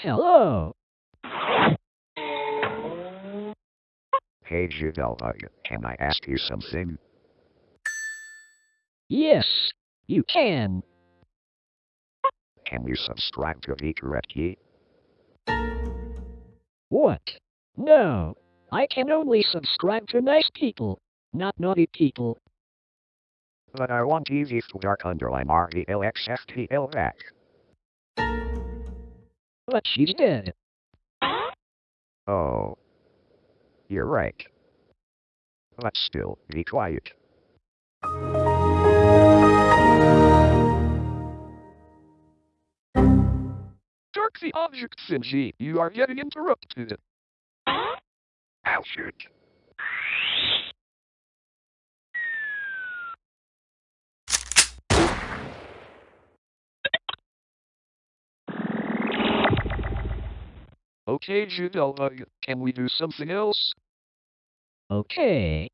Hello. Hey Jadalbug, uh, can I ask you something? Yes, you can. Can you subscribe to Vikareki? What? No. I can only subscribe to nice people, not naughty people. But I want easy to dark underline R-E-L-X-F-T-L back. But she's dead. Oh. You're right. But still, be quiet. Dark the object, Sinji. You are getting interrupted. I'll shoot. Okay, Jadalbug, uh, can we do something else? Okay.